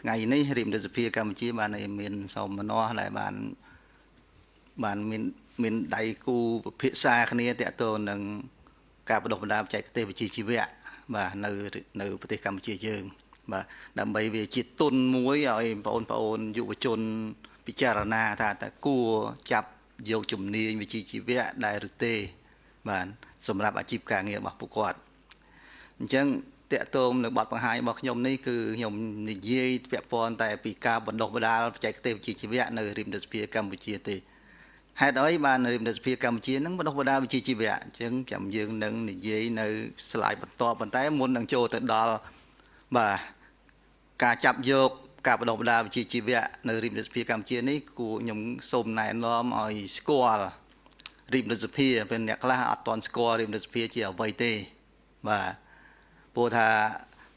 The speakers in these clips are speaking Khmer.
ថ្ងៃនេះរាជរដ្ឋសភាកម្ពុជាបានមានសមនស្សដែលបានបានមានមានដៃគូពិភាក្សាគ្នាតទៅនឹងការបដិបដាបច្ចេកទេសវិជ្ជាជីវៈបាទនៅនៅប្រទេសកម្ពុជាយើង បាទដើម្បីវាជាទុនមួយឲ្យបងប្អូនយុវជនពិចារណាថាតើគួរចាប់យកជំនាញវិជ្ជាជីវៈដែរឬទេ បាទសម្រាប់អាជីពការងាររបស់ពួកគាត់អញ្ចឹង តកតងនៅបទបង្ហាញរបស់ខ្ញុំនេះគឺខ្ញុំនិយាយពាក់ព័ន្ធតែពីការបណ្ដុះបណ្ដាលបច្ចេកទេសវិជ្ជាជីវៈនៅរាជរដ្ឋាភិបាលកម្ពុជាទេហេតុអីបានរាជរដ្ឋាភិបាលកម្ពុជានឹងបណ្ដុះបណ្ដាលវិជ្ជាជីវៈអញ្ចឹងចាំយើងនឹងនិយាយនៅស្លាយបន្តប៉ុន្តែមុននឹងចូលទៅដល់បាទការចាប់យកការបណ្ដុះបណ្ដាលវិជ្ជាជីវៈនៅរាជរដ្ឋាភិបាលកម្ពុជានេះគួរខ្ញុំសូមណែនាំឲ្យស្គាល់រាជរដ្ឋាភិបាលពេលអ្នកខ្លះអត់ទាន់ស្គាល់រាជរដ្ឋាភិបាលជាអ្វីទេបាទ ព្រោះថា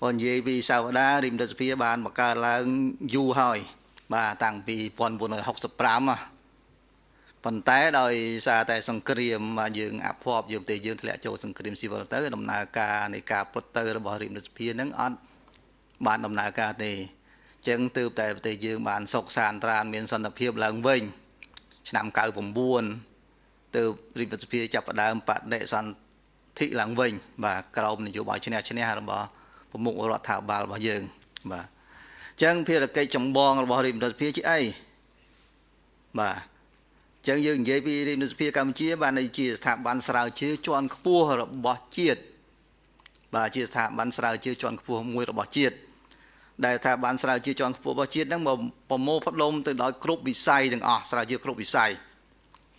បើនិយាយពីសាវតារិមរដ្ឋសភាបានបង្កើតឡើងយូរហើយ បាទតាំងពី1965ប៉ុន្តែដោយសារតែសង្គ្រាមបាទយើងអភ័ព្វយើងប្រទេសយើងធ្លាក់ចូលសង្គ្រាមស៊ីវិលទៅដំណើរការនៃការពុតទៅរបស់រិមរដ្ឋសភានឹងអត់បានដំណើរការទេចឹងទើបតែប្រទេសយើងបានសុខសាន្តត្រានមានសន្តិភាពឡើងវិញ ឆ្នាំ99ទើបរិមរដ្ឋសភាចាប់ផ្ដើមបដិសន្ធ ធិឡើងវិញ បាទក្រោមនយោបាយឈ្នះឈ្នះរបស់ប្រមុខរដ្ឋាភិបាលរបស់យើង បាទអញ្ចឹងភារកិច្ចចម្បងរបស់រាជរដ្ឋាភិបាលជាអីបាទអញ្ចឹងយើងនិយាយពីរាជរដ្ឋាភិបាលកម្ពុជា បានជាស្ថាប័នស្រាវជ្រាវជាន់ខ្ពស់របស់ជាតិបាទជាស្ថាប័នស្រាវជ្រាវជាន់ខ្ពស់មួយរបស់ជាតិដែលថាបានស្រាវជ្រាវជាន់ខ្ពស់របស់ជាតិហ្នឹងមកប្រមូលផ្ដុំទៅដោយគ្រប់វិស័យទាំងអស់ស្រាវជ្រាវគ្រប់វិស័យ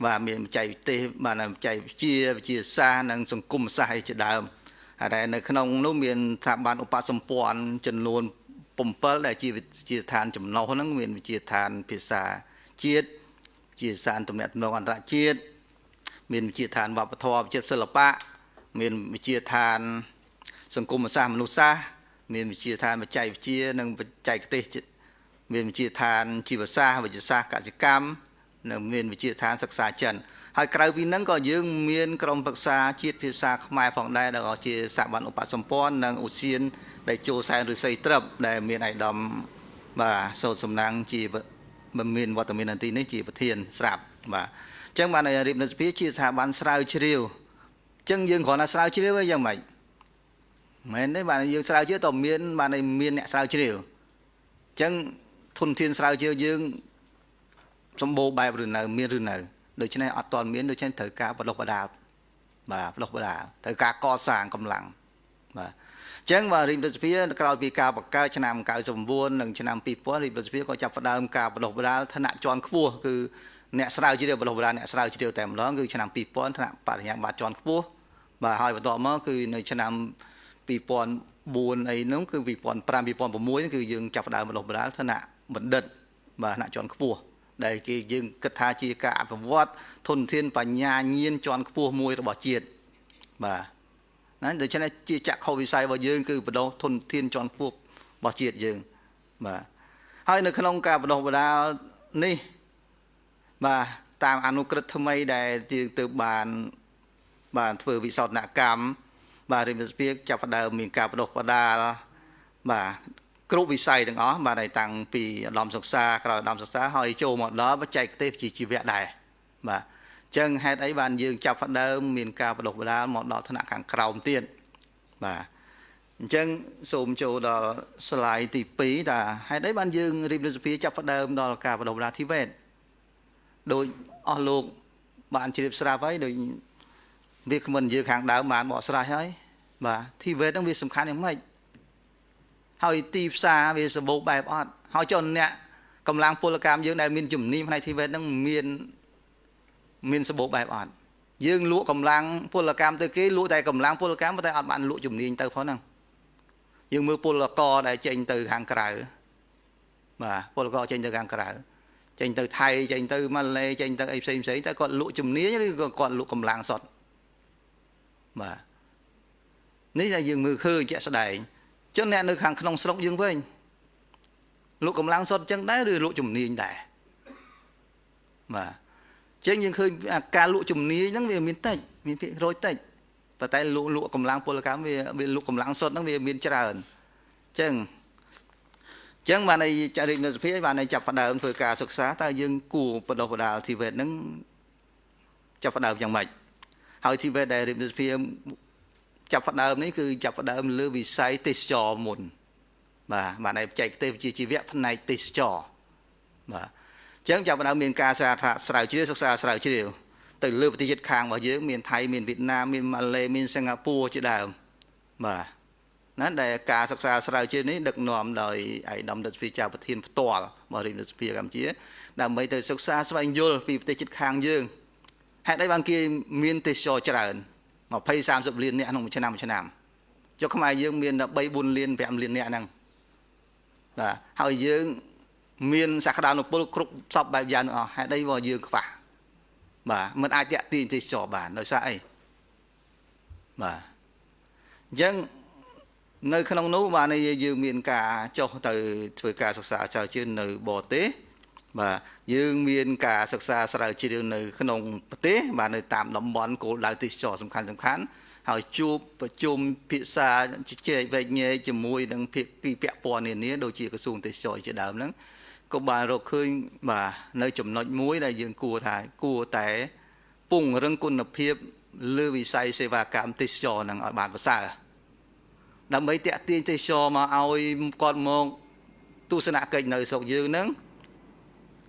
បាទមានបច្ចេកទេសបាទបច្ចេកវិទ្យាវិទ្យាសាស្ត្រនិងសង្គមសាស្ត្រជាដើមហើយនៅក្នុងនោះមានស្ថាប័នឧបសម្ព័ន្ធចំនួន7ដែលជាវិទ្យាឋានចំណុះហ្នឹងមានវិទ្យាឋានភាសាជាតិវិទ្យាសាស្ត្រទំនាក់ទំនងអន្តរជាតិមានវិទ្យាឋានវប្បធម៌វិទ្យាសិល្បៈមានវិទ្យាឋាន សង្គមសាស្ត្រមនុស្សសាស្ត្រមានវិទ្យាឋានបច្ចេកវិទ្យានិងបច្ចេកទេសមានវិទ្យាឋានជីវសាស្ត្រវិទ្យាសាស្ត្រកសិកម្ម នៅមានវិទ្យាឋានសិក្សាចិនហើយក្រៅពីហ្នឹងក៏យើងមានក្រុមប្រឹក្សាជាតិភាសាខ្មែរផងដែរដែលក៏ជាស្ថាប័នឧបសម្ព័ន្ធនិងឧស្សាហដែលចូលសែនឫស្សីត្រឹបដែលមានឯកឧត្តមបាទសោតសំណាងជាមានវត្តមាននៅទីនេះជាប្រធានស្រាប់បាទអញ្ចឹងបានរៀបនិសភាជាស្ថាប័នស្រាវជ្រាវអញ្ចឹងយើងគ្រាន់តែស្រាវជ្រាវឯងយ៉ាងម៉េចមែនទេបាទយើងស្រាវជ្រាវតើមានបានមានអ្នកស្រាវជ្រាវអញ្ចឹងធនធានស្រាវជ្រាវយើង សម្បូរបែបឬនៅ មានឬនៅដូច្នេះអត់ទាន់មានដូច្នេះត្រូវការបដិបដាបាទបដិបដាត្រូវការកសាងកម្លាំងបាទអញ្ចឹងបាទរាជរដ្ឋាភិបាលក្រោយពីការបង្កើតឆ្នាំ99និងឆ្នាំ2000រាជរដ្ឋាភិបាលក៏ចាប់ផ្ដើមការបដិបដាឋានៈជាន់ខ្ពស់គឺអ្នកស្រាវជ្រាវបដិបដាអ្នកស្រាវជ្រាវតែម្ដងគឺឆ្នាំ2000ឋានៈបរិញ្ញាបត្រជាន់ខ្ពស់បាទហើយបន្ទាប់មកគឺនៅឆ្នាំ2004អីនោះគឺ2005 2006គឺយើងចាប់ផ្ដើមបដិបដាឋានៈបណ្ឌិតបាទឋានៈជាន់ខ្ពស់ ដែលគេយើងគិតថាជាការអភិវឌ្ឍធនធានបញ្ញាញាណជាន់ខ្ពស់មួយរបស់ជាតិបាទណាដូច្នេះជាចក្ខុវិស័យរបស់យើងគឺបដោះធនធានជាន់ខ្ពស់របស់ជាតិយើងបាទហើយនៅក្នុងការបដោះបដាលនេះបាទតាមអនុក្រឹត្យថ្មីដែលយើងទៅបានបានធ្វើវិសោធនកម្មបាទរិមសភាចាប់ផ្ដើមមានការបដោះបដាលបាទ គ្រប់វិស័យទាំងអស់បាទតាំងពីឧត្តមសិក្សាក្រោយឧត្តមសិក្សាហើយចូលមកដល់បច្ចេកទេសជាជីវៈដែរបាទអញ្ចឹងហេតុអីបានយើងចាប់ផ្ដើមមានការបដិបដាលមកដល់ថ្នាក់ខាងក្រោមទៀតបាទអញ្ចឹងសូមចូលដល់ slide ទី2ថាហេតុអីបានយើងរៀបរដ្ឋសភាចាប់ផ្ដើមដល់ការបដិបដាលធីវេតដោយអស់លោកបានជ្រាបស្រាប់ហើយដោយវាគ្មិននិយាយខាងដើមបានបកស្រាយហើយបាទធីវេតហ្នឹងវាសំខាន់យ៉ាងម៉េច ហើយទីផ្សារវាសម្បូរបែបអត់ហើយចុះអ្នកកម្លាំងពលកម្មយើងដែលមានជំនាញផ្នែកធីវេតហ្នឹងមានមានសម្បូរបែបអត់យើងលក់កម្លាំងពលកម្មទៅគេលក់តែកម្លាំងពលកម្មតែអត់បានលក់ជំនាញទៅផងហ្នឹងយើងមើលពលករដែលចេញទៅខាងក្រៅបាទពលករចេញទៅខាងក្រៅចេញទៅថៃចេញទៅម៉ាឡេចេញទៅអីផ្សេងផ្សេងតែគាត់លក់ជំនាញឬក៏គាត់លក់កម្លាំងសុទ្ធបាទនេះតែយើងមើលឃើញជាក់ស្ដែង ចឹងអ្នកនៅខាងក្នុងស្រុកយើងវិញលក់កម្លាំងសុទ្ធចឹងដែរឬលក់ជំនាញដែរបាទចឹងយើងឃើញការលក់ជំនាញហ្នឹងវាមានតិចមានភាគរយតិចប៉ុន្តែលក់លក់កម្លាំងពលកម្មវាវាលក់កម្លាំងសុទ្ធហ្នឹងវាមានច្រើនចឹងចឹងបានឲ្យចរិតនៅសភាបានឲ្យចាប់ផ្ដើមធ្វើការសិក្សាតើយើងគួរបដោះបដាលធីវេតហ្នឹងចាប់ផ្ដើមយ៉ាងម៉េចហើយធីវេតដែលរៀបសភា ចាប់ផ្ដើមនេះគឺចាប់ផ្ដើមលើវិស័យទេសចរមុន បាទបានឲ្យបច្ចេកទេសវិជ្ជាជីវៈផ្នែកទេសចរបាទអញ្ចឹងចាប់ផ្ដើមមានការសាថាស្រាវជ្រាវសិក្សាស្រាវជ្រាវទៅលើប្រទេសជិតខាងរបស់យើងមានថៃមានវៀតណាមមានម៉ាឡេមានសិង្ហបុរីជាដើមបាទណាដែលការសិក្សាស្រាវជ្រាវនេះដឹកនាំដោយឯកឧត្តមរដ្ឋវិជាប្រធានផ្ទាល់បរិយាសភាកម្ពុជាដើម្បីទៅសិក្សាស្វែងយល់ពីប្រទេសជិតខាងយើងហេតុអីបានគេមានទេសចរច្រើន 20 30លានអ្នកក្នុងមួយឆ្នាំមួយឆ្នាំចុះខ្មែរយើងមានតែ3 4លាន5លានអ្នកហ្នឹងបាទហើយយើងមានសក្តានុពលគ្រប់សពបែបយ៉ាងទាំងអស់ហេតុអីបើយើងខ្វះបាទមិនអាចតាក់ទាញទេសចរបានដោយសារអីបាទអញ្ចឹងនៅក្នុងនោះបានយើងមានការចុះទៅធ្វើការសិក្សាស្រាវជ្រាវនៅបរទេស បាទយើងមានការសិក្សាស្រាវជ្រាវនៅក្នុងប្រទេសបាទនៅតាមតំបន់គោលដៅទេសចរសំខាន់សំខាន់ហើយជួបប្រជុំពិសាជជែកវែកញែកជាមួយនឹងភាគីពាក់ព័ន្ធនានាដូចជាក្រសួងទេសចរជាដើមហ្នឹងក៏បានរកឃើញបាទនៅចំណុចមួយដែលយើងគួរថាគួរតែពង្រឹងគុណភាពលើវិស័យសេវាកម្មទេសចរនឹងឲ្យបានប្រសើរដើម្បីតាក់ទាញទេសចរមកឲ្យគាត់មកទស្សនកិច្ចនៅស្រុកយើងហ្នឹង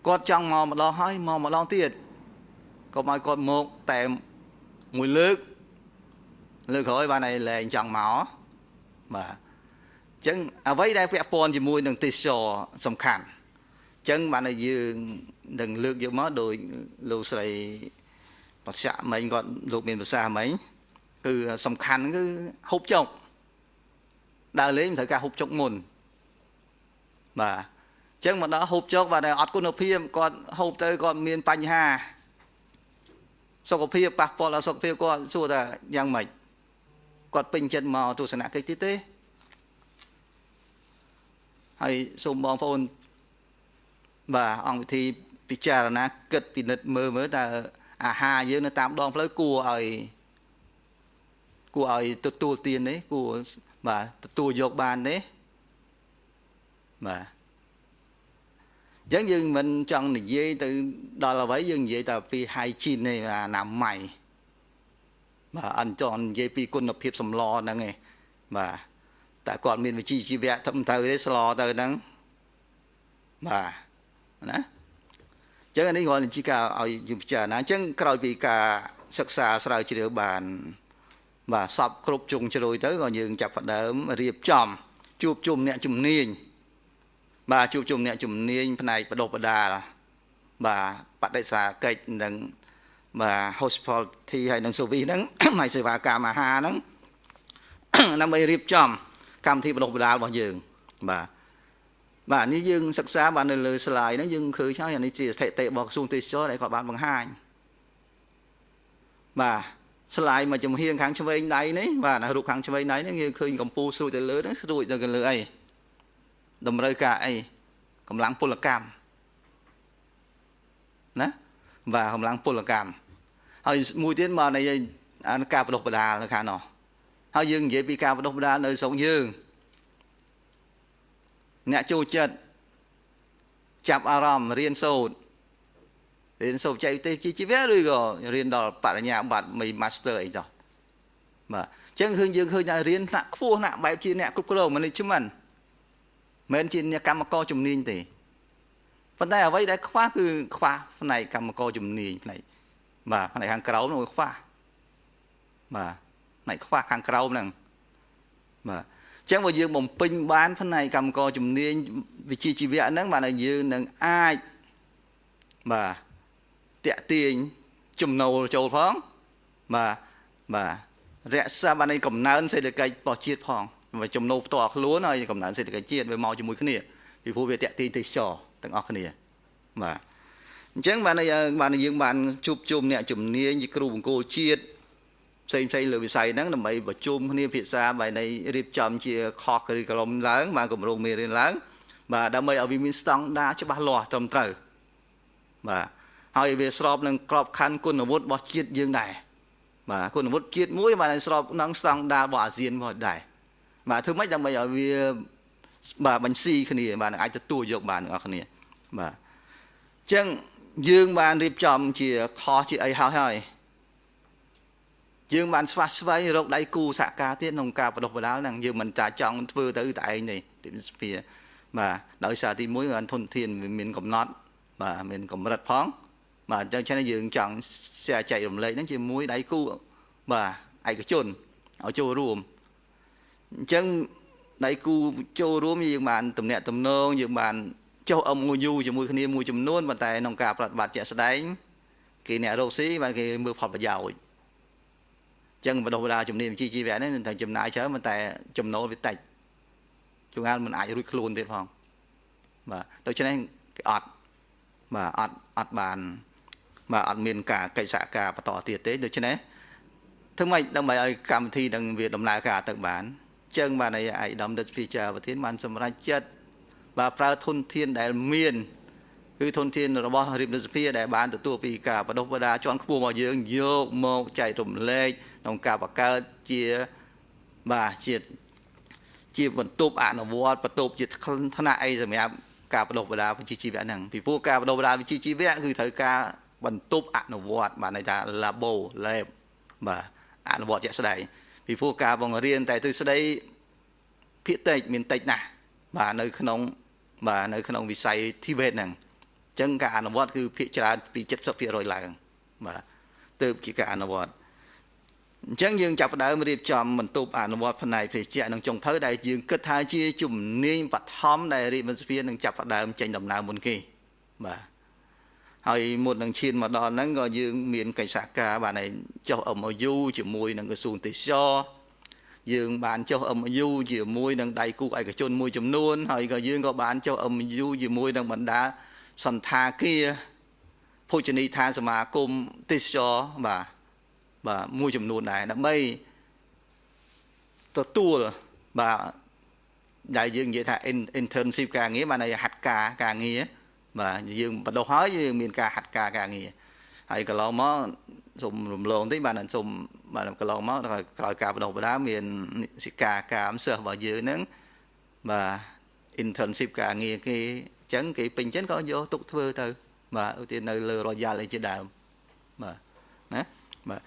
គាត់ចង់មកម្ដងហើយមកម្ដងទៀតកុំឲ្យគាត់មកតែមួយលើកលើកក្រោយបានឲ្យលែងចង់មកបាទអញ្ចឹងអ្វីដែលពាក់ព័ន្ធជាមួយនឹងទេសចរសំខាន់អញ្ចឹងបានឲ្យយើងនឹងលើកយកមកដោយលោកស្រីបច្ចៈមិញគាត់លោកមានភាសាមិញគឺសំខាន់គឺហូបចុកដើរលេងត្រូវការហូបចុកមុនបាទ ចឹងមកដល់ហូបចុកបាទអត់គុណភាពគាត់ហូបទៅគាត់មានបញ្ហាសុខភាពប៉ះពាល់ដល់សុខភាពគាត់សួរថាយ៉ាងម៉េចគាត់ពេញចិត្តមកទស្សនកិច្ចទៀតទេហើយសូមបងប្អូនបាទអង្គវិធីពិចារណាគិតពិនិត្យមើលមើលតើអាហារយើងនៅតាមដងផ្លូវគួរឲ្យគួរឲ្យទទួលទានទេគួរបាទទទួលយកបានទេបាទ អញ្ចឹងយើងមិនចង់និយាយទៅដល់អ្វីយើងនិយាយតែពី hygiene នេះអនាម័យបាទអញ្ចឹងនិយាយពីគុណភាពសម្លហ្នឹងឯងបាទតែគាត់មានវិជ្ជាជីវៈធំទៅទេស្លទៅហ្នឹងបាទណាអញ្ចឹងអានេះគ្រាន់តែជាការឲ្យយើងពិចារណាអញ្ចឹងក្រោយពីការសិក្សាស្រាវជ្រាវបាន បាទសពគ្រប់ជុងជ្រោយទៅក៏យើងចាប់ផ្ដើមរៀបចំជួបជុំអ្នកជំនាញ បាទជួបជុំអ្នកជំនាញផ្នែកបដិបដាលបាទបដិសាកិច្ចនិងបាទ hospitality ហើយនិង service ហ្នឹងហើយសេវាកម្មអាហារហ្នឹងដើម្បីរៀបចំ កម្មវិធីបដិបដាលរបស់យើង បាទបាទនេះយើងសិក្សាបាននៅលើ slide ហ្នឹងយើងឃើញហើយអានេះជាស្ថិតិរបស់ក្រសួងទេសចរដែលគាត់បានបង្ហាញបាទ slide មួយចំហៀងខាងឆ្វេងដៃនេះបាទរូបខាងឆ្វេងដៃនេះយើងឃើញកម្ពូលស្រួចទៅលើហ្នឹងស្រួចទៅលើអី តម្រូវការអីកម្លាំងពលកម្មណាបាទកម្លាំងពលកម្មហើយមួយទៀតមកនៃការបដិបដាលនៅខាងនោះហើយយើងនិយាយពីការបដិបដាលនៅស្រុកយើងអ្នកចូលចិត្តចាប់អារម្មណ៍រៀនសូត្ររៀនសូត្របច្ចេកទេសជាជីវៈឬក៏រៀនដល់បរិញ្ញាបត្រមី Master អីតោះបាទអញ្ចឹងឃើញយើងឃើញថារៀនថ្នាក់ខ្ពស់ថ្នាក់បែបជាអ្នកគ្រប់គ្រង management មិនជាអ្នកកម្មករជំនាញទេប៉ុន្តែអ្វីដែលខ្វះគឺខ្វះផ្នែកកម្មករជំនាញផ្នែកបាទផ្នែកខាងក្រោមនោះខ្វះបាទផ្នែកខ្វះខាងក្រោមហ្នឹងបាទអញ្ចឹងបើយើងបំពេញបានផ្នែកកម្មករជំនាញវិជ្ជាជីវៈហ្នឹងបាទយើងនឹងអាចបាទតាក់ទាញចំណូលចូលផងបាទបាទរក្សាបាននៃកំណើនសេដ្ឋកិច្ចរបស់ជាតិផង ចំណូលផ្ទាល់ខ្លួនហើយកំណើនសេដ្ឋកិច្ចជាតិវាមកជាមួយគ្នាពីព្រោះវាតាក់ទាញទេសចរទាំងអស់គ្នាបាទអញ្ចឹងបានបានយើងបានជួបជុំអ្នកជំនាញជាគ្រូបង្គោលជាតិផ្សេងផ្សេងលើវិស័យហ្នឹងដើម្បីប្រជុំគ្នាភាសាបែរនៃរៀបចំជាខុស curriculum ឡើងបានគម្រោងមេរៀនឡើង បាទដើម្បីឲ្យវាមានស្តង់ដារច្បាស់លាស់ត្រឹមត្រូវបាទហើយវាស្របនឹងក្របខ័ណ្ឌគុណវុឌ្ឍរបស់ជាតិយើងដែរបាទគុណវុឌ្ឍជាតិមួយបានស្របនឹងស្តង់ដាររបស់អាស៊ានមកដែរ បាទធ្វើម៉េចដើម្បីឲ្យវាបាទបញ្ស៊ីគ្នាបាទនឹងអាចទទួលយកបានទាំងអស់គ្នាបាទអញ្ចឹងយើងបានរៀបចំជាខុសជាអីហើយហើយយើងបានស្វាស្វែងរកដៃគូសហការទៀតក្នុងការបដិបដាលហ្នឹងយើងមិនចាចង់ធ្វើទៅតែឯងទេទីស្ភាបាទដោយសារទី1គឺអនធនធានមានកំណត់ បាទមានកម្រិតផង បាទអញ្ចឹងយើងចង់ចែករំលែកហ្នឹងជាមួយដៃគូបាទឯកជនឲ្យចូលរួម អញ្ចឹងដៃគូចូលរួមយើងបានតំណាក់តំណងយើងបានចុះ MOU ជាមួយគ្នាមួយចំនួនប៉ុន្តែក្នុងការប្រតិបត្តិជាក់ស្ដែងគេអ្នករកស៊ីបានគេមើលផលប្រយោជន៍ចឹងបណ្ដុះបណ្ដាលជំនាញវិជ្ជាជីវៈនេះតែចំណាយច្រើនប៉ុន្តែចំណូលវាតិចជួនកាលមិនអាចរួចខ្លួនទៀតផងបាទដូច្នេះគេអត់បាទអត់អត់បានបាទអត់មានការកិច្ចសហការបន្តទៀតទេដូច្នេះធ្វើម៉េចដើម្បីឲ្យកម្មវិធីនឹងវាដំណើរការទៅបាន ចឹងបានឯអាយដាមដិតភីចាប្រធានបានសម្រេចចិត្តបាទប្រើធនធានដែលមានគឺធនធានរបស់រាជរដ្ឋសភាដែលបានទទួលពីការបដិបដាជាន់ខ្ពស់មកយើងយកមកចែករំលែកក្នុងការបង្កើតជាបាទជាជាបន្ទប់អនុវត្តបន្ទប់ជាថ្នាក់អីសម្រាប់ការបដិបដាវិជ្ជាជីវៈហ្នឹងពីព្រោះការបដិបដាវិជ្ជាជីវៈគឺត្រូវការបន្ទប់អនុវត្តបាទន័យថា labo lab បាទអនុវត្តជាក់ស្ដែង ពីព្រោះការបង្រៀនតែទ្រឹស្ដីភាគតិចមានតិចណាស់បាទនៅក្នុងបាទនៅក្នុងវិស័យ TVET ហ្នឹងអញ្ចឹងការអនុវត្តគឺភាគច្រើនពី70%ឡើងបាទទៅជាការអនុវត្តអញ្ចឹងយើងចាប់ផ្ដើមរៀបចំបន្ទប់អនុវត្តផ្នែកភេសជ្ជៈនិងចុងភៅដែលយើងគិតថាជាជំនាញបឋមដែលរាជវិទ្យានឹងចាប់ផ្ដើមចេញដំណើរមុនគេបាទ ហើយមុននឹងឈានមកដល់ហ្នឹងក៏យើងមានកិច្ចសហការបានឲ្យចុះ MOU ជាមួយនឹងក្រសួងទេសចរយើងបានចុះ MOU ជាមួយនឹងដៃគូឯកជនមួយចំនួន ហើយក៏យើងក៏បានចុះ MOU ជាមួយនឹងបណ្ដាសន្តាគារភោជនីយដ្ឋានសមាគមទេសចរបាទបាទមួយចំនួនដែរដើម្បីទទួលបាទដែលយើងនិយាយថា internship ការងារបានន័យហាត់ការការងារ បាទយើងបដោះហើយយើងមានការហាត់ការការងារហើយកន្លងមកសូមរំលងតិចបានសូមបាទកន្លងមកក្រោយការបដោះបដាមានសិកាកាមសិស្សរបស់យើងហ្នឹងបាទ internship ការងារគេអញ្ចឹងគេពេញចិត្តក៏យកទុកធ្វើទៅ បាទឧទាហរណ៍នៅលើ Royal អីជាដើមបាទណាបាទ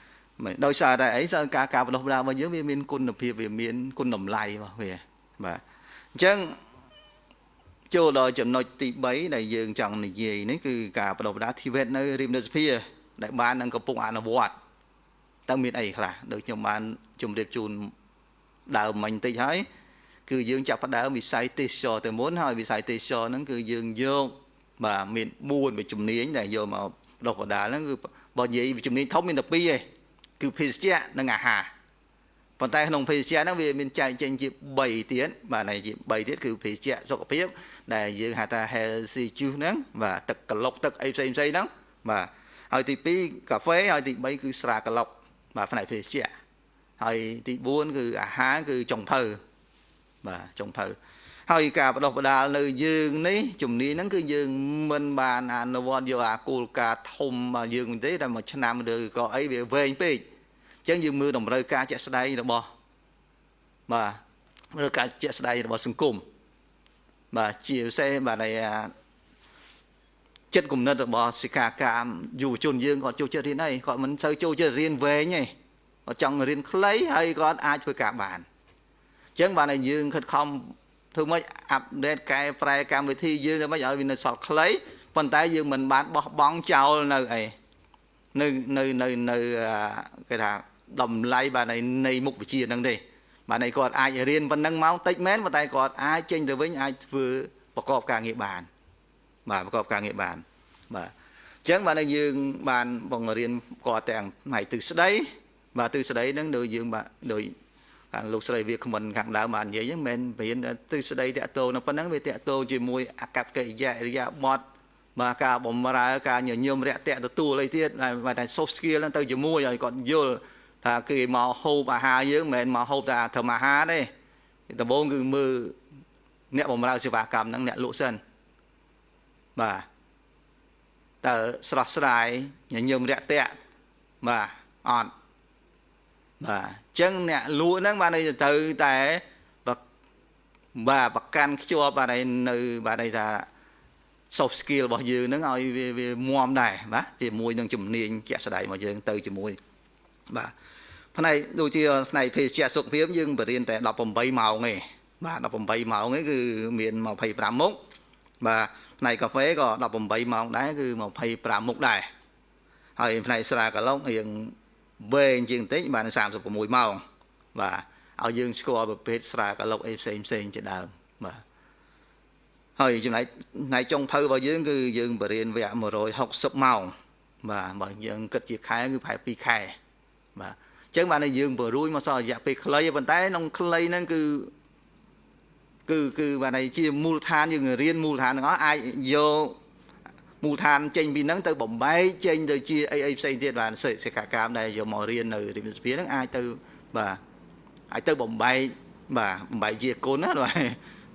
មិនដោយសារតែអីសារការការបដោះបដារបស់យើងវាមានគុណភាពវាមានគុណតម្លៃរបស់វាបាទអញ្ចឹង ចូលដល់ចំណុចទី3ដែលយើងចង់និយាយនេះគឺការបដោះបដាធីវេតនៅរាជរដ្ឋសភាដែលបាននឹងកំពុងអនុវត្តតើមានអីខ្លះដូចខ្ញុំបានជម្រាបជូនដើមមិញតិចហើយគឺយើងចាប់ផ្ដើមវិស័យទេសចរទៅមុនហើយវិស័យទេសចរហ្នឹងគឺយើងយកបាទមាន4វិជំនាញដែលយកមកដុសបដាលហ្នឹងគឺបើនិយាយវិជំនាញធំមានតែ2ឯងគឺភេសជ្ជៈនិងអាហារប៉ុន្តែក្នុងភេសជ្ជៈហ្នឹងវាមានចែកចេញជា3ទៀតបាទនៃជា3ទៀតគឺភេសជ្ជៈសុខភាព ដែលយើងហៅថា healthy juice ហ្នឹងបាទទឹកក្លុកទឹកអីផ្សេងផ្សេងហ្នឹងបាទហើយទី2កាហ្វេហើយទី3គឺស្រាក្លុកបាទផ្នែកភេសជ្ជៈហើយទី4គឺអាហារគឺចុងភៅបាទចុងភៅហើយការបដោះបដាលនៅយើងនេះជំនាញហ្នឹងគឺយើងមិនបានអនុវត្តយកអាគោលការណ៍ធំរបស់យើងទេតែមួយឆ្នាំឬក៏អីវាវែងពេកអញ្ចឹងយើងមើលតម្រូវការជាក់ស្ដែងរបស់បាទមើលការជាក់ស្ដែងរបស់សង្គម បាទជាពិសេសបាទនៃចិត្តគំនិតរបស់សិក្ខាកាមយុវជនយើងគាត់ចូលចិត្តរៀនអីគាត់មិនសូវចូលចិត្តរៀនវែងទេគាត់ចង់រៀនខ្លីហើយគាត់អាចធ្វើការបានអញ្ចឹងបានតែយើងខិតខំធ្វើម៉េចអាប់ដេតកែប្រែកម្មវិធីយើងធ្វើម៉េចឲ្យវានៅសល់ខ្លីប៉ុន្តែយើងមិនបានបោះបង់ចោលនៅអីនៅនៅនៅនៅគេថាតម្លៃបាទនៃនៃមុខវិជ្ជាហ្នឹងទេ បាទនៃគាត់អាចរៀនប៉ុណ្ណឹងមកតិចមែនប៉ុន្តែគាត់អាចចេញទៅវិញអាចធ្វើប្រកបការងារបាន បាទប្រកបការងារបានបាទអញ្ចឹងបាទយើងបានបង្រៀនគាត់ទាំងផ្នែកទិសស្ដី បាទទិសស្ដីហ្នឹងដូចយើងបាទដូចខាងលោកស្រីវាគ្មិនខាងដើមបាននិយាយហ្នឹងមិនមែនទិសស្ដីតាក់ទងនៅប៉ុណ្ណឹងវាតាក់ទងជាមួយអកប្បកិរិយាអរិយាប័ត្របាទការបំរើការញញឹមរាក់ទាក់ទទួលអីទៀតបាទតែ soft skill ហ្នឹងទៅជាមួយឲ្យគាត់យល់ ថាគេមកហូបអាហារយើងមិនមែនមកហូបតែធម្មអាហារទេដំបូងគឺមើលអ្នកបំរើសេវាកម្មហ្នឹងអ្នកលក់សិនបាទតើស្រស់ស្រាយញញឹមរាក់ទាក់បាទអត់បាទអញ្ចឹងអ្នកលក់ហ្នឹងបានទៅតែបាទប្រកាន់ខ្ជាប់បាទឯនៅបាទឯថា soft skill របស់យើងហ្នឹងឲ្យវាវាមាំដែរបាទជាមួយនឹងជំនាញជាក់ស្ដែងរបស់យើងទៅជាមួយបាទ ផ្នែកដូចជាផ្នែកភេសជ្ជៈសុខភាពយើងបរៀនតែ18ម៉ោងទេបាទ18ម៉ោងទេគឺមាន25មុខបាទផ្នែកកាហ្វេក៏18ម៉ោងដែរគឺ25មុខដែរហើយផ្នែកស្រាកាឡុករៀងវែងជាងបន្តិចបាន36ម៉ោងបាទឲ្យយើងស្គាល់ប្រភេទស្រាកាឡុកអីផ្សេងផ្សេងជាដើមបាទហើយចំណែកផ្នែកចុងភៅរបស់យើងគឺយើងបរៀនវគ្គ160ម៉ោងបាទបើយើងគិតជាខែគឺប្រហែល2ខែបាទអញ្ចឹងបានយើងបរួយមកសល់រយៈពេលខ្លីប៉ុន្តែក្នុងខ្លីហ្នឹងគឺគឺគឺបានន័យជាមូលដ្ឋានយើងរៀនមូលដ្ឋានទាំងអស់អាចយកមូលដ្ឋានចេញពីហ្នឹងទៅបំបែកចេញទៅជាអីអីផ្សេងទៀតបានសិក្ខាកាមដែលយកមករៀននៅរិមសភាហ្នឹងអាចទៅបាទអាចទៅបំបែកបាទបំបែកជាគុណណាបាទ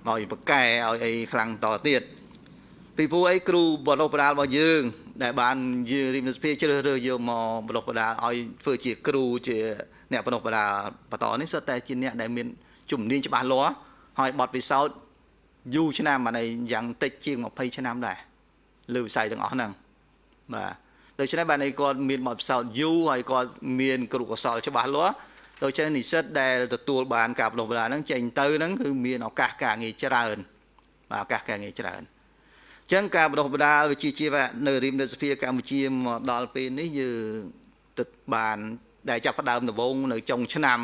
មកបកកែឲ្យអីខ្លាំងតទៀតពីព្រោះអីគ្រូបដិបដាលរបស់យើង ដែលបានយើងរិមសភាជ្រើសរើសយកមកបដិបដាលឲ្យធ្វើជាគ្រូជាអ្នកបដិបដាលបន្តនេះសុទ្ធតែជាអ្នកដែលមានជំនាញច្បាស់លាស់ហើយបទពិសោធន៍យូរឆ្នាំអានេះយ៉ាងតិចជាង20ឆ្នាំដែរលើវិស័យទាំងអស់ហ្នឹងបាទដូច្នេះបាទនេះគាត់មានបទពិសោធន៍យូរហើយគាត់មានគ្រូកុសលច្បាស់លាស់ដូច្នេះនិស្សិតដែលទទួលបានការបណ្ដុះបណ្ដាលហ្នឹងចេញទៅហ្នឹងគឺមានឱកាសការងារច្រើនបាទឱកាសការងារច្រើនអញ្ចឹងការបណ្ដុះបណ្ដាលវិជ្ជាជីវៈនៅរាជរដ្ឋសភាកម្ពុជាមកដល់ពេលនេះយើងទឹកបានដែលចាប់ផ្ដើមដំបូងនៅចុងឆ្នាំ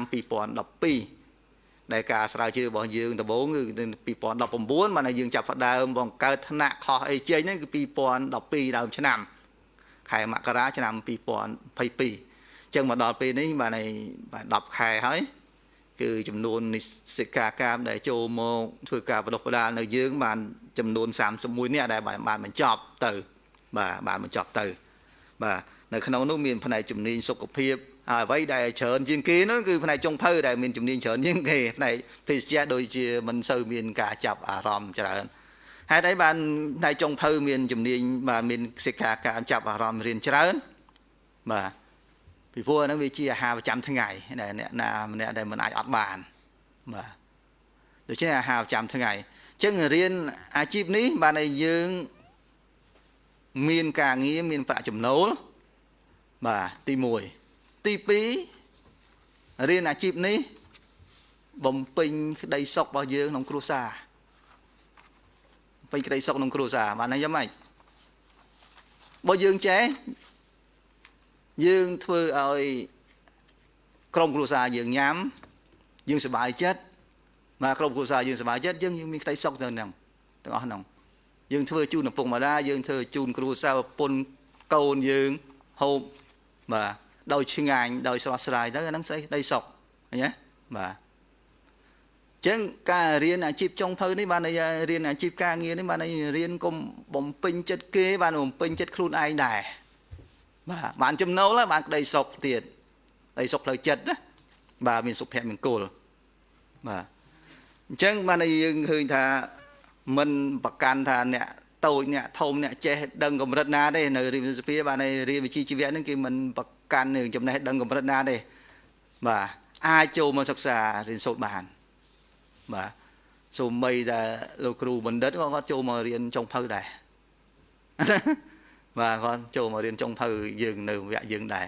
2012ដែលការស្រាវជ្រាវរបស់យើងដំបូងគឺ2019បានយើងចាប់ផ្ដើមបង្កើតថ្នាក់ខុសអីចេញហ្នឹងគឺ2012ដើមឆ្នាំខែមករាឆ្នាំ2022អញ្ចឹងមកដល់ពេលនេះបានឲ្យបាន10ខែហើយ គឺចំនួននិស្សិតការកាមដែលចូលមកធ្វើការបដិបដាលនៅយើង បានចំនួន31នាក់ដែលបានបញ្ចប់ទៅ បាទបានបញ្ចប់ទៅ បាទនៅក្នុងនោះមានផ្នែកជំនាញសុខភាពហើយអ្វីដែលច្រើនជាងគេនោះគឺផ្នែកចុងភៅដែលមានជំនាញច្រើនជាងគេផ្នែកភេសជ្ជៈដូចជាមិនសូវមានការចាប់អារម្មណ៍ច្រើនហេតុអីបានផ្នែកចុងភៅមានជំនាញបាទមានសិក្ខាការចាប់អារម្មណ៍រៀនច្រើនបាទ ពីព្រោះហ្នឹងវាជាអាហារប្រចាំថ្ងៃដែលអ្នកណាម្នាក់ដែលមិនអាចអត់បានបាទដូច្នេះអាហារប្រចាំថ្ងៃអញ្ចឹងរៀនអាជីពនេះបានឲ្យយើងមានការងារមានប្រាក់ចំណូលបាទទី1ទី2រៀនអាជីពនេះបំពេញក្តីសុខរបស់យើងក្នុងគ្រួសារបំពេញក្តីសុខក្នុងគ្រួសារបានហើយយ៉ាងម៉េចបើយើងចេះ យើងធ្វើឲ្យក្រុមគ្រួសារយើងញ៉ាំយើងសប្បាយចិត្តមកក្រុមគ្រួសារយើងសប្បាយចិត្តយើងមានក្តីសុខទៅនឹងទាំងអស់ហ្នឹងយើងធ្វើជូនឪពុកម្ដាយយើងធ្វើជូនគ្រួសារប្រពន្ធកូនយើងហូបបាទដោយឆ្ងាញ់ដោយស្រស់ស្រាយទៅអាហ្នឹងស្អីដីសុកឃើញទេបាទចឹងការរៀនអាជីពចុងភៅនេះបានរៀនអាជីពការងារនេះបានរៀនកុំបំពេញចិត្តគេបានបំពេញចិត្តខ្លួនឯងដែរ បាទបានចំណូលបានក្តីសុខទៀតក្តីសុខផ្លូវចិត្តណាបាទមានសុភមង្គលបាទអញ្ចឹងបានយើងឃើញថាមិនប្រកាន់ថាអ្នកតូចអ្នកធំអ្នកចេះដឹងកម្រិតណាទេនៅរៀនសភាបានរៀនវិជ្ជាជីវៈហ្នឹងគេមិនប្រកាន់នឹងចំណេះដឹងកម្រិតណាទេបាទអាចចូលមកសិក្សារៀនសូត្របានបាទសូម្បីតែលោកគ្រូបណ្ឌិតក៏គាត់ចូលមករៀនចុងភៅដែរ បាទគាត់ចូលមករៀនចុងភៅយើងនៅវគ្គយើងដែរ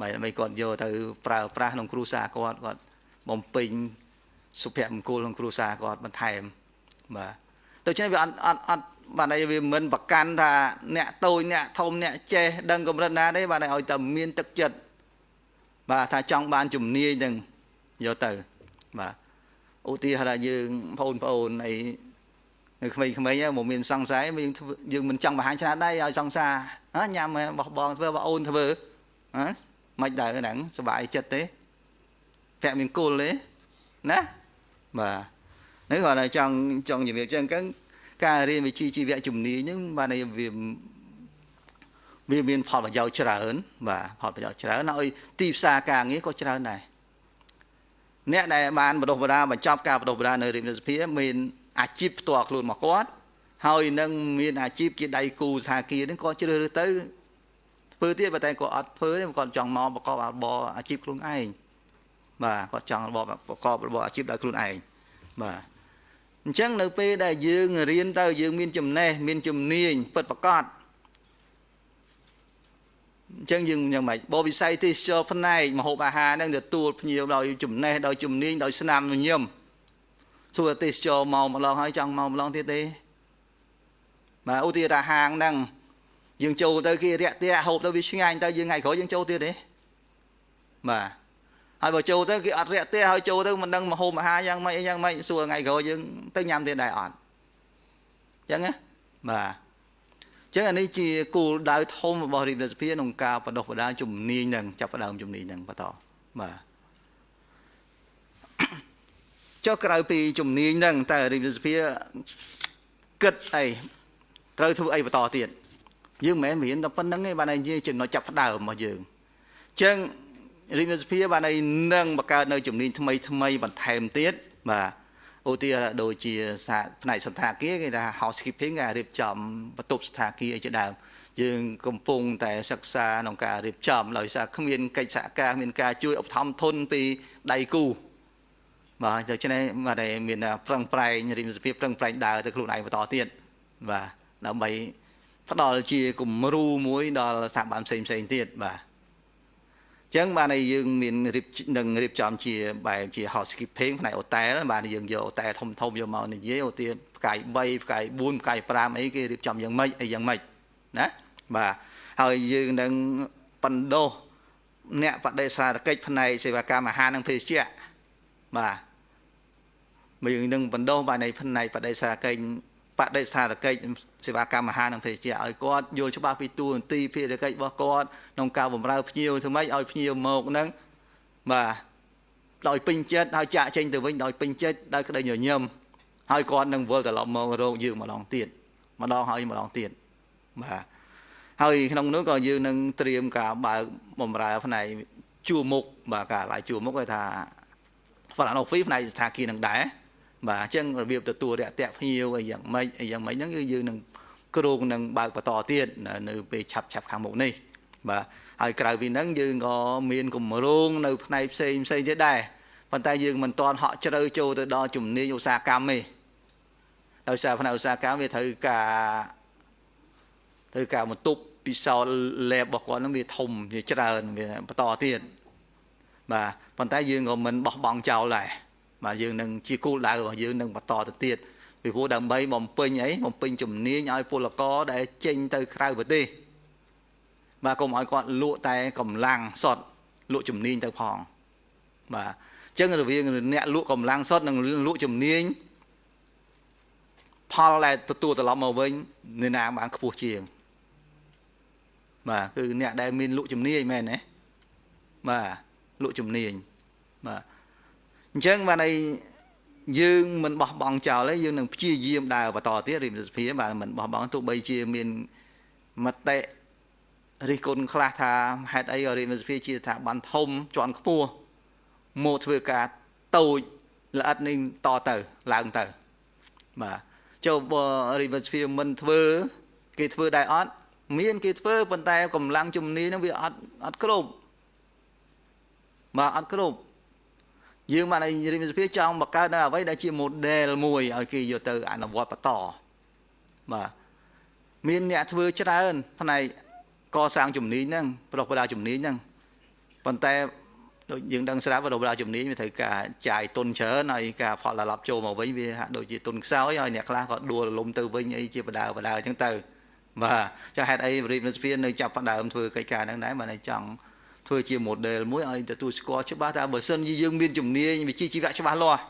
បាទដើម្បីគាត់យកទៅប្រើប្រាស់ក្នុងគ្រួសារគាត់គាត់បំពេញសុភមង្គលក្នុងគ្រួសារគាត់បន្ថែមបាទដូច្នេះវាអត់អត់អត់បាទហើយវាមិនប្រកាន់ថាអ្នកតូចអ្នកធំអ្នកចេះដឹងកម្រិតណាទេបាទឲ្យតែមានទឹកចិត្តបាទថាចង់បានជំនាញនឹងយកទៅបាទឧទាហរណ៍យើងបងប្អូនអី នៅក្មេងៗមកមានសង្សារយើងយើងមិនចង់បង្ហាញឆ្លាតដែរឲ្យសង្សារញ៉ាំបោះបងធ្វើបងអូនធ្វើហ៎មិនដែរហ្នឹងសុបាយចិត្តទេពាក់មានគល់ទេណាបាទនេះគាត់តែចង់ចង់ជំរាបចឹងចឹងការរៀនវិជ្ជាជីវៈជំនាញហ្នឹងបានវាវាមានផលប្រយោជន៍ច្រើនបាទផលប្រយោជន៍ច្រើនហើយទីផ្សារការងារក៏ច្រើនដែរអ្នកដែលបានបដិបដាបញ្ចប់ការបដិបដានៅរាជរដ្ឋសភាមាន អាជីពផ្ទាល់ខ្លួនមកគាត់ហើយនឹងមានអាជីពជាដៃគូសហគមន៍ហ្នឹងក៏ជ្រើសរើសទៅធ្វើទៀតតែគាត់អត់ធ្វើទេគាត់ចង់មកប្រកបរបរអាជីពខ្លួនឯងបាទគាត់ចង់របបប្រកបរបរអាជីពដោយខ្លួនឯងបាទអអញ្ចឹងនៅពេលដែលយើងរៀនទៅយើងមានចំណេះមានជំនាញពិតប្រាកដអញ្ចឹងយើងយ៉ាងម៉េចបវិស័យទេសចរផ្នែកម្ហូបអាហារហ្នឹងទទួលភ្ញៀវដោយចំណេះដោយជំនាញដោយស្នាមញញឹម សួរទេសចរមកម្លងហើយចង់មកម្លងទៀតទេបាទឧទាហរណ៍ហាងហ្នឹងយើងចូលទៅគេរាក់ទាក់ហូបទៅវាឆ្ងាញ់ទៅយើងថ្ងៃក្រោយយើងចូលទៀតទេបាទហើយបើចូលទៅគេអត់រាក់ទាក់ហើយចូលទៅមិនដឹងមកហូបអាហារយ៉ាងម៉េចអីយ៉ាងម៉េចសួរថ្ងៃក្រោយយើងទៅញ៉ាំទៀតដែរអត់អញ្ចឹងណាបាទចឹងអានេះជាគោលដៅធំរបស់រាជរដ្ឋាភិបាលក្នុងការបដិបដាជំនាញនឹងចាប់ផ្ដើមជំនាញនឹងបន្តបាទ ចុះក្រៅពីជំនាញនឹងតើរាជរដ្ឋាភិបាលគិតអីត្រូវធ្វើអីបន្តទៀតយើងមិនមែនរៀនតែប៉ុណ្្នឹងទេបានតែនិយាយចំណុចចាប់ផ្ដើមរបស់យើងអញ្ចឹងរាជរដ្ឋាភិបាលបានឲ្យនឹងបង្កើតនៅជំនាញថ្មីថ្មីបន្ថែមទៀតបាទឧទាហរណ៍ដូចជាសាផ្នែកសន្តាគារគេថា housekeeping គេរៀបចំបន្ទប់សន្តាគារអីជាដើមយើងកំពុងតែសិក្សាក្នុងការរៀបចំដោយសារគ្មានកិច្ចសហការមានការជួយឧបត្ថម្ភធនពីដៃគូ បាទដូច្នេះបាទមានប្រឹងប្រែងរិមសភាពប្រឹងប្រែងដើរទៅខ្លួនឯងបន្តទៀតបាទដើម្បីផ្ដល់ជាគំរូមួយដល់ស្ថាប័នផ្សេងផ្សេងទៀតបាទចឹងបានយើងមានរៀបនឹងរៀបចំជាបែបជា housekeeping ផ្នែកអូតែលបានយើងយកអូតែលធំធំយកមកនិយាយអូទាផ្កាយ3ផ្កាយ4ផ្កាយ5អីគេរៀបចំយ៉ាងម៉េចអីយ៉ាងម៉េចណាបាទហើយយើងនឹងបណ្ដោះអ្នកបដិសារកិច្ចផ្នែកសេវាកម្មអាហារនិងភេសជ្ជៈ បាទមកយើងនឹងបណ្ដោះបានในផ្នែកបដិសារកិច្ចបដិសារកិច្ចសេវាកម្មអាហារនិងភេសជ្ជៈឲ្យគាត់យល់ច្បាស់ពីតួនាទីភារកិច្ចរបស់គាត់ក្នុងការបម្រើភ្ញៀវធ្វើម៉េចឲ្យភ្ញៀវមកហ្នឹងបាទដោយពេញចិត្តហើយចាក់ចេញទៅវិញដោយពេញចិត្តដោយក្តីញញឹមហើយគាត់នឹងវិលត្រឡប់មករកយើងម្ដងទៀតម្ដងហើយម្ដងទៀតបាទហើយក្នុងនោះក៏យើងនឹងត្រៀមការបើកបំរើផ្នែកជួមុខបាទការឡាយជួមុខគេថា front office ផ្នែកស្ថានភាពនឹងដែរបាទអញ្ចឹងរបៀបទទួលរាក់ទាក់ភ្ញៀវអីយ៉ាងម៉េចអីយ៉ាងម៉េចហ្នឹងគឺយើងនឹងគ្រោងនឹងបើកបន្តទៀតនៅពេលឆាប់ឆាប់ខាងមុខនេះបាទហើយក្រៅពីហ្នឹងយើងក៏មានគម្រោងនៅផ្នែកផ្សេងផ្សេងទៀតដែរប៉ុន្តែយើងមិនទាន់ហក់ជ្រៅចូលទៅដល់ជំនាញឧស្សាហកម្មទេដោយសារផ្នែកឧស្សាហកម្មវាត្រូវការត្រូវការបន្ទប់ពិសោធន៍ lab របស់គាត់ហ្នឹងវាធំវាច្រើនវាបន្តទៀតបាទ ប៉ុន្តែយើងក៏មិនបោះបង់ចោលដែរបាទយើងនឹងជាគោលដៅរបស់យើងនឹងបន្តទៅទៀតពីព្រោះដើម្បីបំពេញអីបំពេញជំនាញឲ្យពលករដែលចេញទៅក្រៅប្រទេសបាទកុំឲ្យគាត់លក់តែកម្លាំងសុទ្ធលក់ជំនាញទៅផងបាទអញ្ចឹងរវាងអ្នកលក់កម្លាំងសុទ្ធនិងលក់ជំនាញផលដែលទទួលត្រឡប់មកវិញនរណាបានខ្ពស់ជាងបាទគឺអ្នកដែលមានលក់ជំនាញមែនទេបាទ លក់ជំនាញបាទអញ្ចឹងបានឲ្យយើងមិនបោះបង់ចោលទេយើងនឹងព្យាយាមដើរបន្តទៀតរាជសភាបាទមិនបោះបង់ទោះបីជាមានមតិរិះគន់ខ្លះថាហេតុអីរាជសភាជាស្ថាប័នធំជាន់ខ្ពស់មកធ្វើការតូចល្អិតនេះតទៅឡើងទៅបាទចូលរាជសភាមិនធ្វើគេធ្វើដែរអត់មានគេធ្វើប៉ុន្តែកម្លាំងជំនាញនឹងវាអត់អត់គ្រប់ បាទអត់គ្រប់យើងបានឲ្យរាជសភាចង់បង្កើតនៅអ្វីដែលជា model មួយឲ្យគេយកទៅអនុវត្តបន្តបាទមានអ្នកធ្វើច្រើនផ្នែកកសាងជំនាញហ្នឹងប្រោះបដាជំនាញហ្នឹងប៉ុន្តែដូចយើងដឹងស្រាប់បដាជំនាញវាត្រូវការចាយទុនច្រើនហើយការផលត្រឡប់ចូលមកវិញវាហាក់ដូចជាទុនខ្សោយហើយអ្នកខ្លះក៏ដួលរលំទៅវិញអីជាបដាបដាអញ្ចឹងទៅបាទចាហេតុអីរាជរដ្ឋាភិបាលនៅចាប់ផ្ដើមធ្វើកិច្ចការហ្នឹងដែរបានតែចង់ ធ្វើជា model មួយឲ្យទទួលស្គាល់ច្បាស់ថាបើសិនជាយើងមានជំនាញវិជ្ជាជីវៈច្បាស់លាស់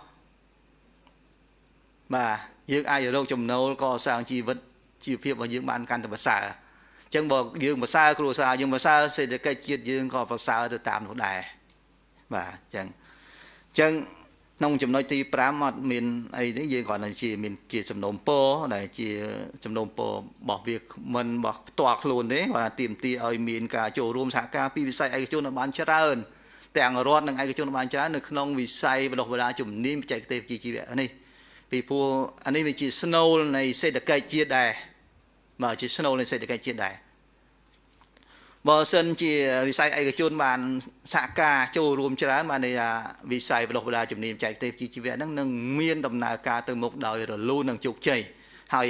បាទយើងអាចរកចំណូលកសាងជីវិតជីវភាពរបស់យើងបានកាន់តែប្រសើរអញ្ចឹងបើយើងប្រសើរគ្រួសារយើងប្រសើរសេដ្ឋកិច្ចជាតិយើងក៏ប្រសើរទៅតាមនោះដែរបាទអញ្ចឹងអញ្ចឹង ក្នុងចំណុចទី5អត់មានអីទេយើងគ្រាន់តែជាមានជាសំណុំពរដែលជាសំណុំពររបស់វាមិនរបស់ផ្ទាល់ខ្លួនទេបាទទៀមទីឲ្យមានការចូលរួមសហការពីវិស័យឯកជនបានច្រើនទាំងរដ្ឋនិងឯកជនបានច្រើននៅក្នុងវិស័យបណ្ដុះបណ្ដាលជំនាញបច្ចេកទេសវិជ្ជាជីវៈនេះពីព្រោះអានេះវាជាស្នូលនៃសេដ្ឋកិច្ចជាតិដែរបាទជាស្នូលនៃសេដ្ឋកិច្ចជាតិដែរ បើសិនជាវិស័យឯកជនបានសហការចូលរួមច្រើនបានន័យថាវិស័យបណ្ដុះបណ្ដាលជំនាញបច្ចេកទេសជីវៈហ្នឹងនឹងមានដំណើរការទៅមុខដោយរលូននិងជោគជ័យហើយ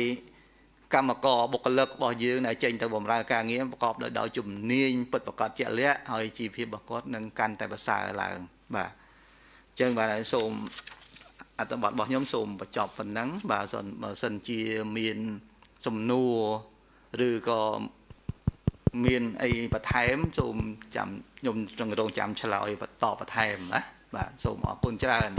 កម្មករបុគ្គលិករបស់យើងដែលចេញទៅបម្រើការងារប្រកបដោយដោយជំនាញពិតប្រាកដជាក់លាក់ហើយជីវភាពរបស់គាត់នឹងកាន់តែប្រសើរឡើងបាទអញ្ចឹងបាទសូមអត្ថបទរបស់ខ្ញុំសូមបញ្ចប់ប៉ុណ្ណឹងបាទសិនបើសិនជាមានសំណួរឬក៏ មានអីបន្ថែមសូមចាំខ្ញុំចង់រងចាំឆ្លើយបន្តបន្ថែមណាបាទសូមអរគុណច្រើន